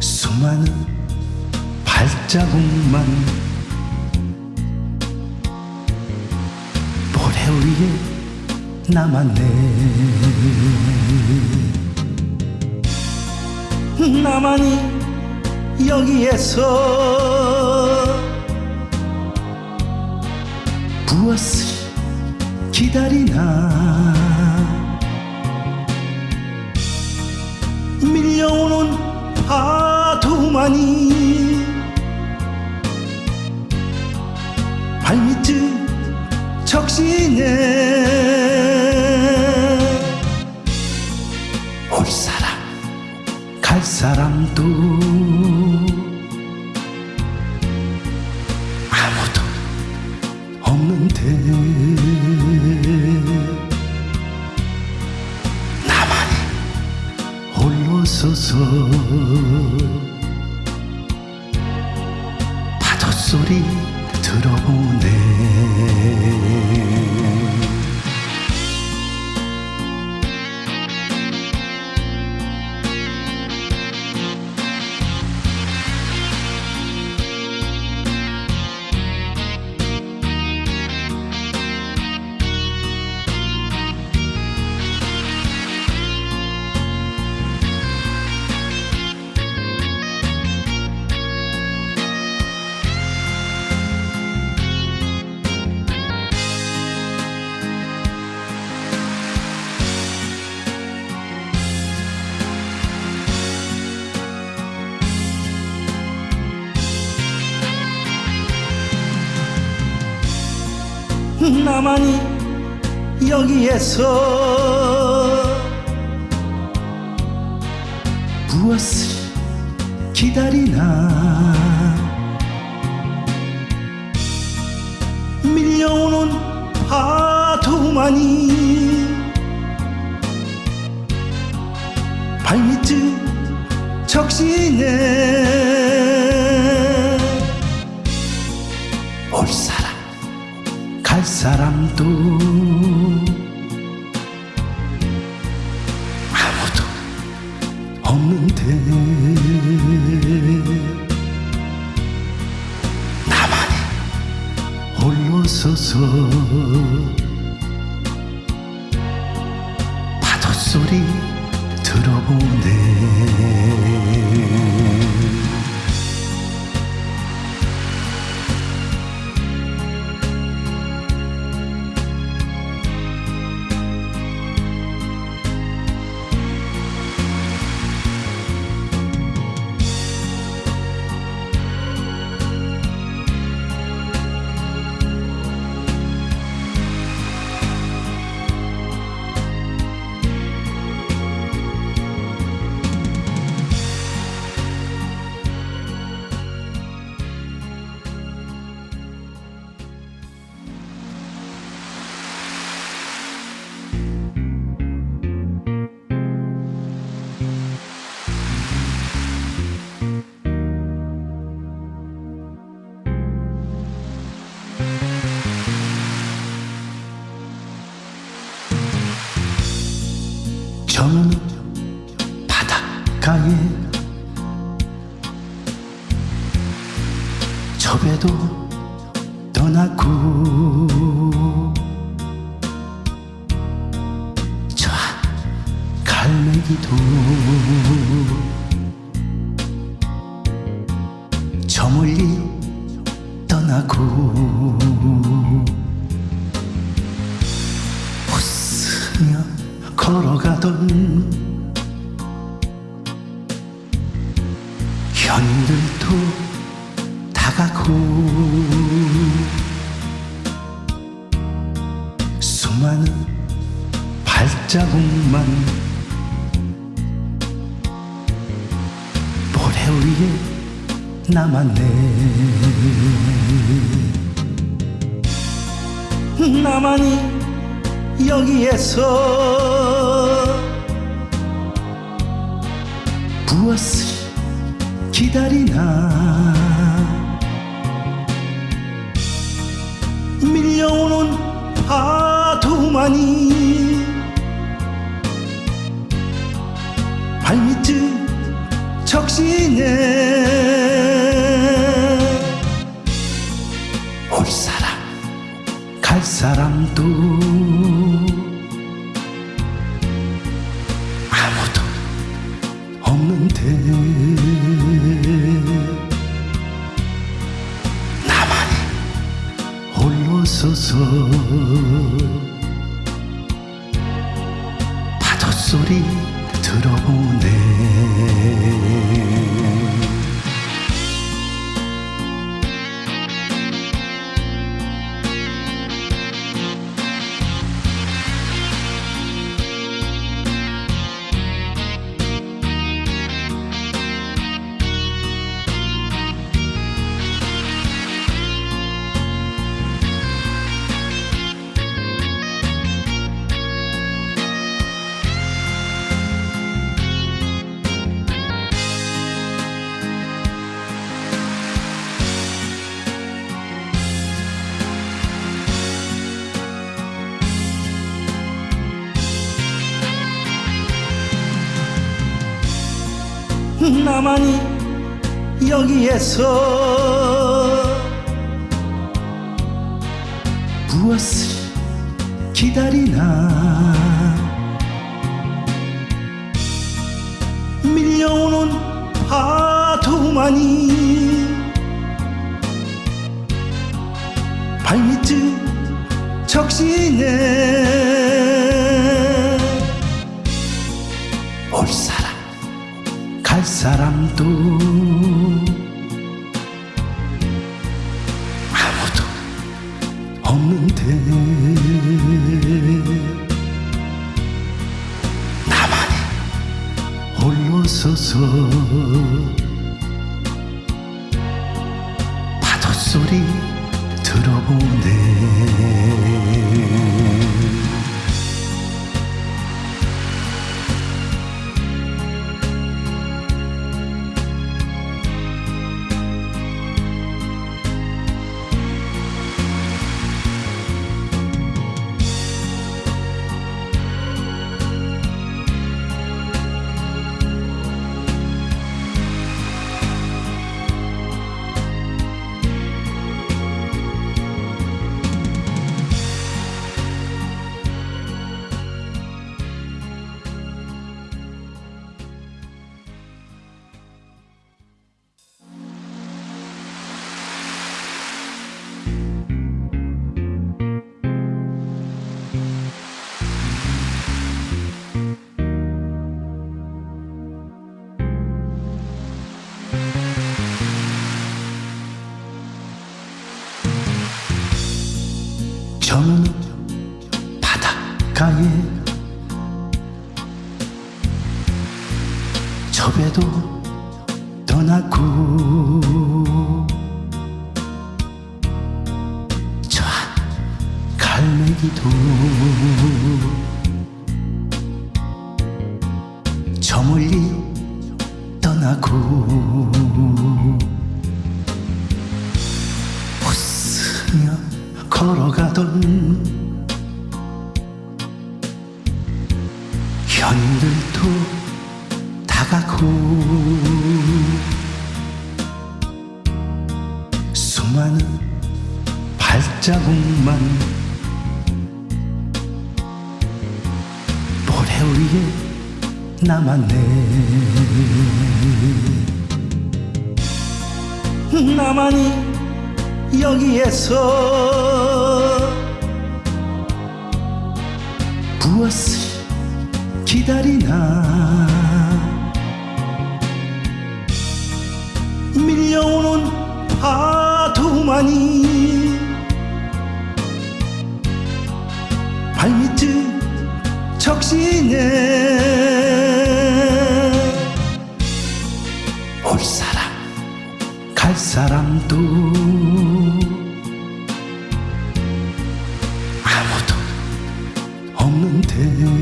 수많은 발자국만 모래 위에 남았네. 나만이 여기에서 무엇을 기다리나 밀려오는 파도만이 발밑을 적시네. 올 사람 갈 사람도 서 나만이 여기에서 무엇을 기다리나? 밀려오는 파도만이 발밑을 적시네 사람도 아무도 없는데 나만이 홀로 서서 저 배도 떠나고. 저 갈매기도 저 멀리 떠나고. 웃으며 걸어가던 자국만 모래 위에 남았네. 나만이 여기에서 무엇을 기다리나 적시네 올 사람 갈 사람도 나만이 여기에서 무엇을 기다리나? 밀려오는 파도만이 발밑을 적시네. 올 사람 갈 사람도 아무도 없는데 나만이 홀로 서서 파도 소리 현인들도 다가고 수많은 발자국만 모래 위에 남았네. 나만이 여기에서 무엇을 기다리나. 밀려오는 파도만이 발밑을 적시 올 사람 갈 사람도 아무도 없는데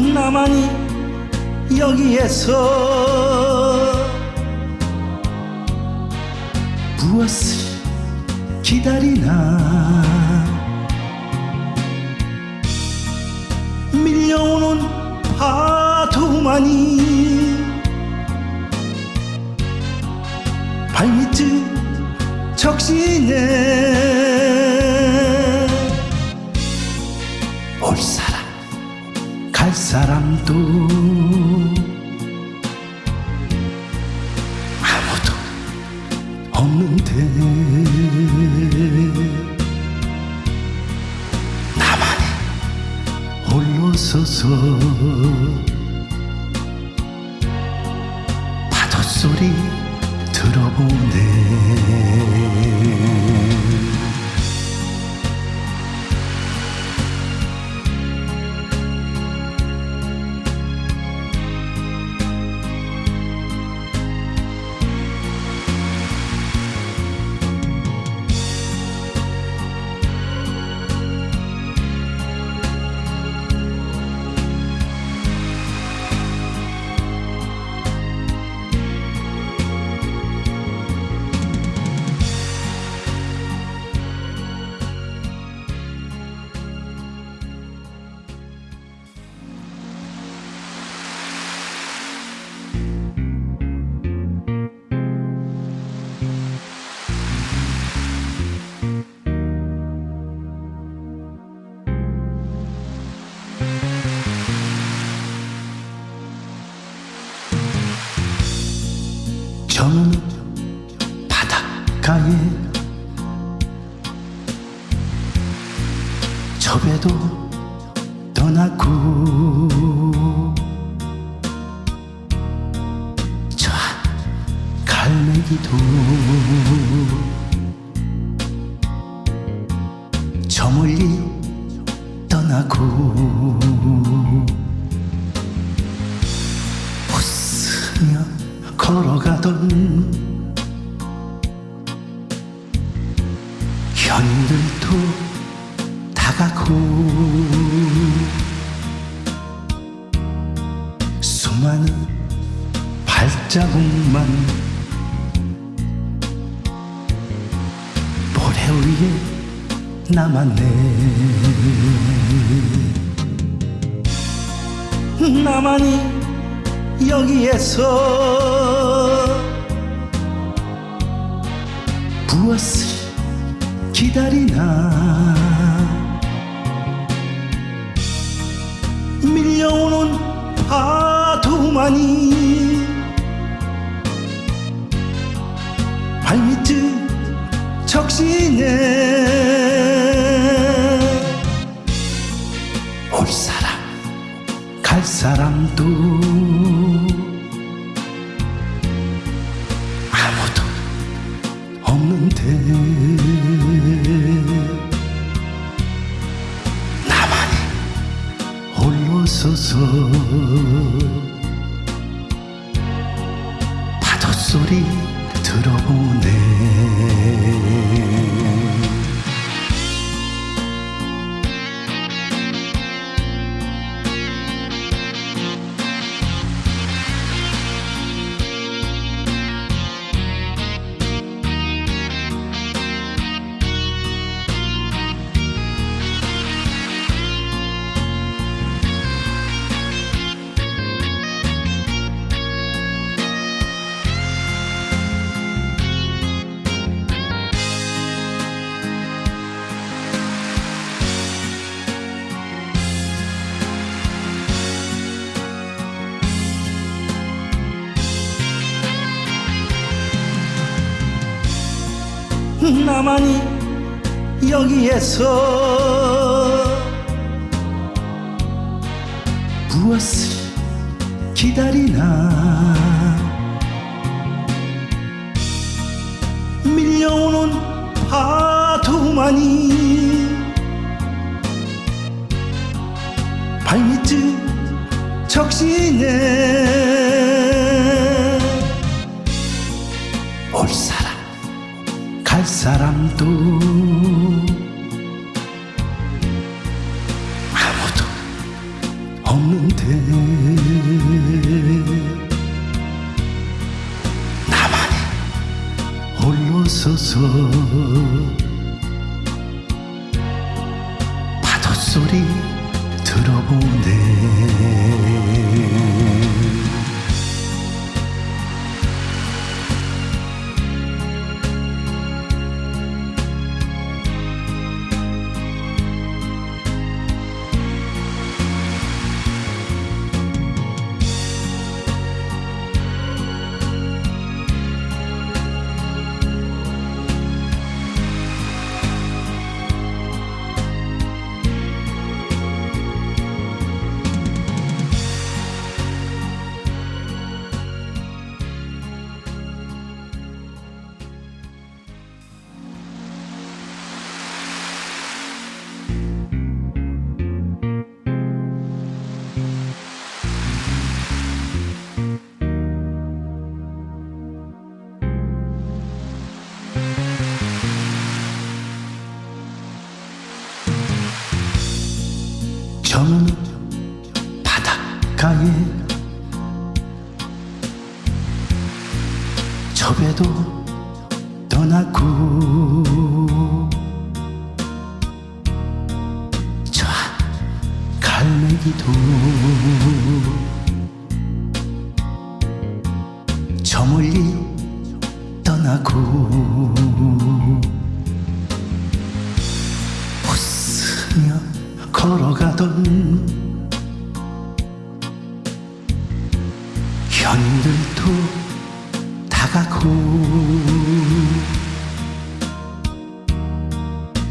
나만이 여기에서 무엇을 기다리나? 밀려오는 파도만이 발밑을 적시네 갈 가에 저 배도 떠나고 저 갈매기도 저 멀리 떠나고 웃으며 걸어가던 남았네. 나만이 여기에서 무엇을 기다리나? 밀려오는 파도만이 발밑을 적시네 갈 나만이 여기에서 무엇을 기다리나? 밀려오는 파도만이 발밑을 적시네. 올사 람갈 사람도 아무도 없는데 나만이 홀로 서서 며 걸어가던 현들도 다가고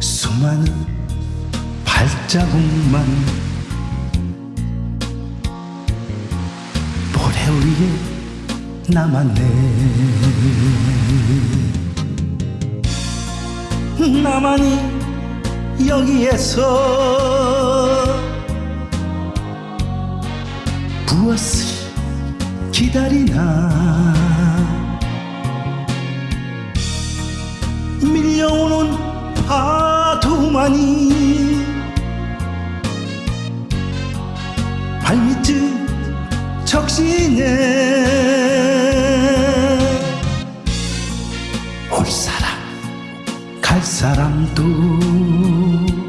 수많은 발자국만 모래 위에 남았네. 나만이 여기에서 무엇을 기다리나. 밀려오는 파도만이 발밑을 적시네 갈사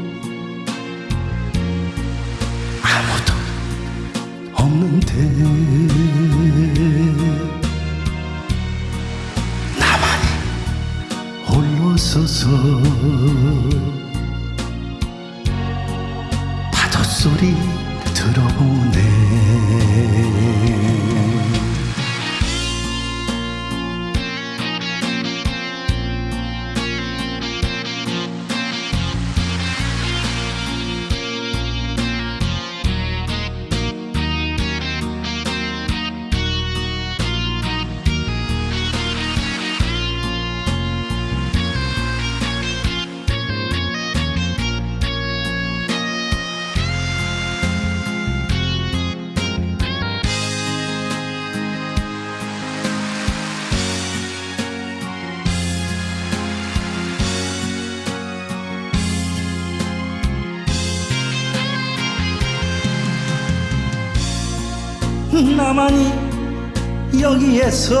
나만이 여기에서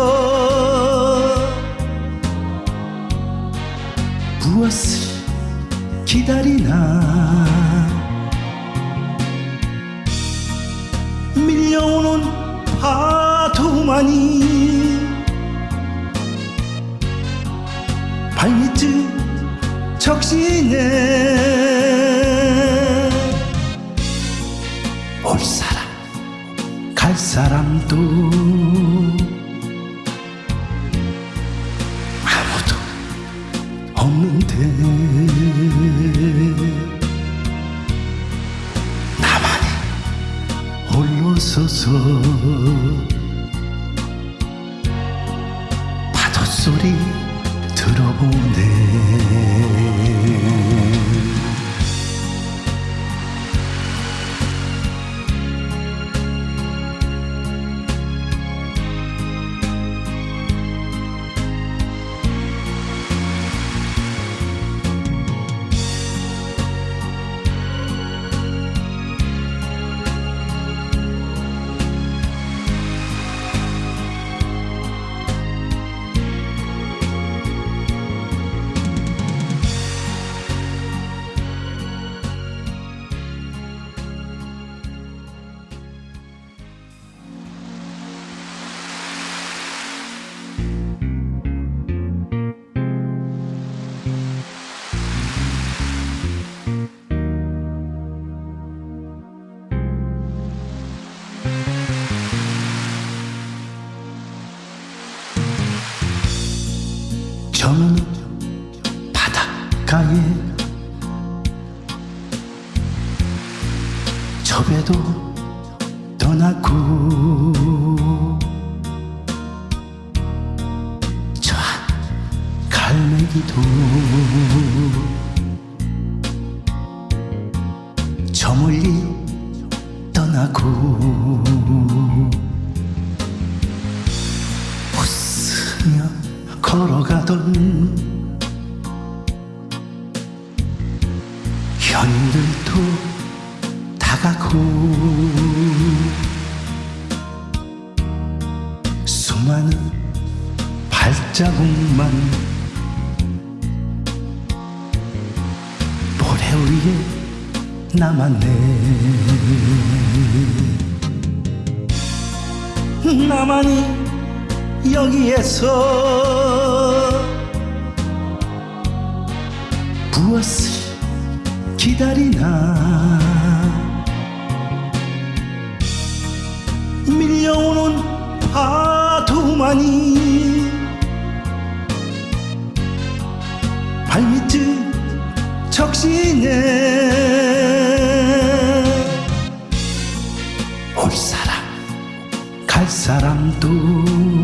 무엇을 기다리나? 밀려오는 파도만이 발밑을 적시네 사람도 아무도 없는데 나만이 홀로 서서 파도 소리 들어보네 저는 바닷가에 저 배도 나만이 여기에서 무엇을 기다리나? 밀려오는 파도만이 발밑을 적시네 사람도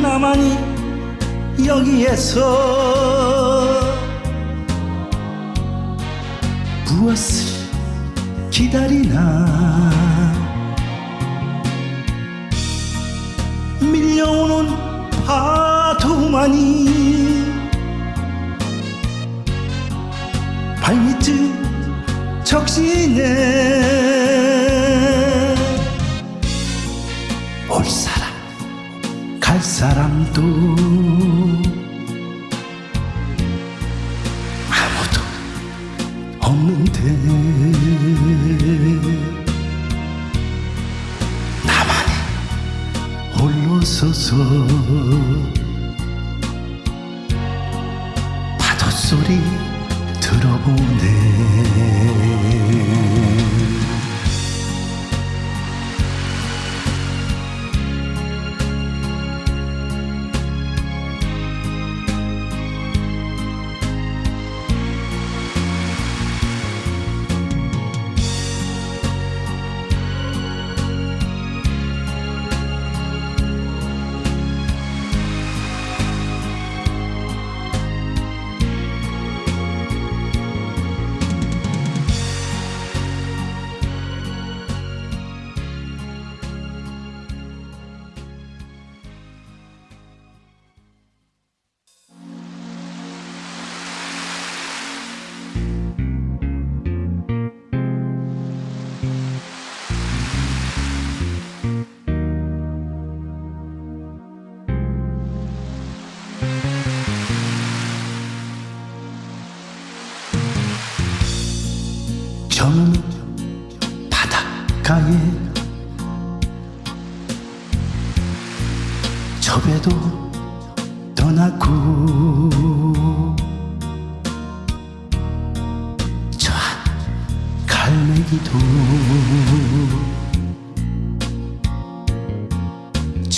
나만이 여기에서 무엇을 기다리나? 밀려오는 파도만이 발밑을 적시네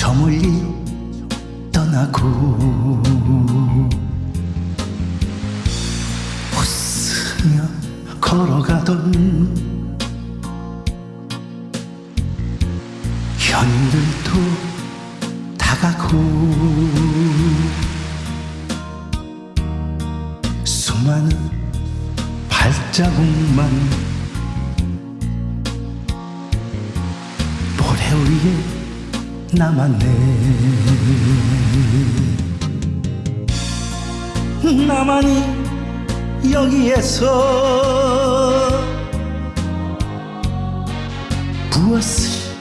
저 멀리 떠나고. 웃으며 걸어가던 현인들도 다가고. 수많은 발자국만 모래 위에 남았네. 나만이 여기에서 무엇을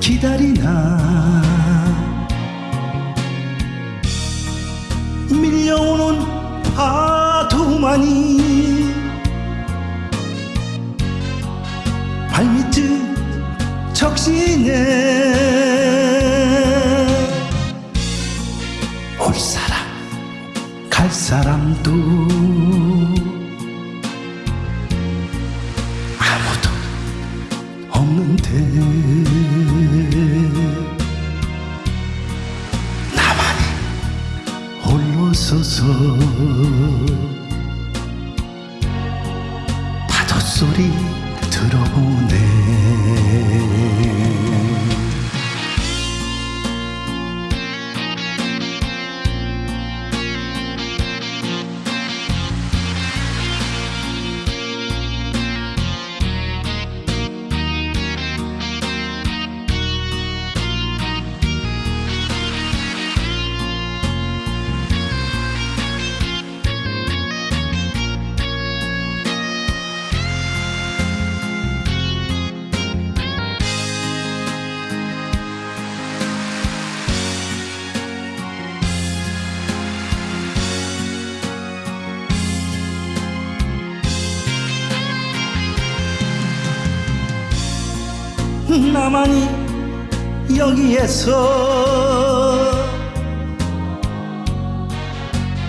기다리나. 밀려오는 파도만이 발밑을 적시네 갈 나만이 여기에서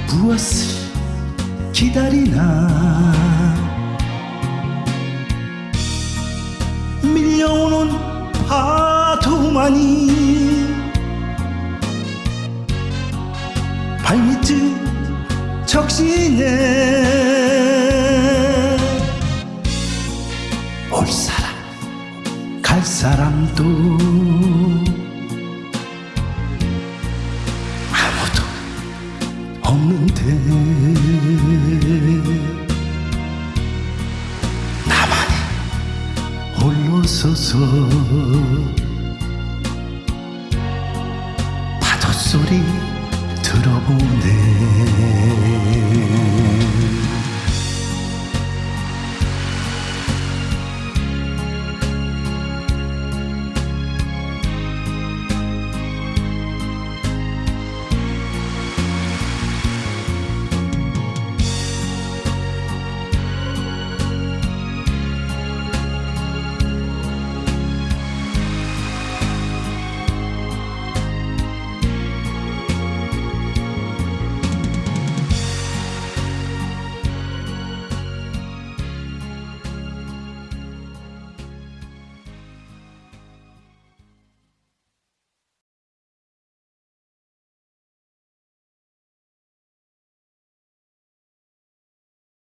무엇을 기다리나? 밀려오는 파도만이 발밑을 적시네 사람도 아무도 없는데 나만이 홀로 서서 파도 소리 들어보네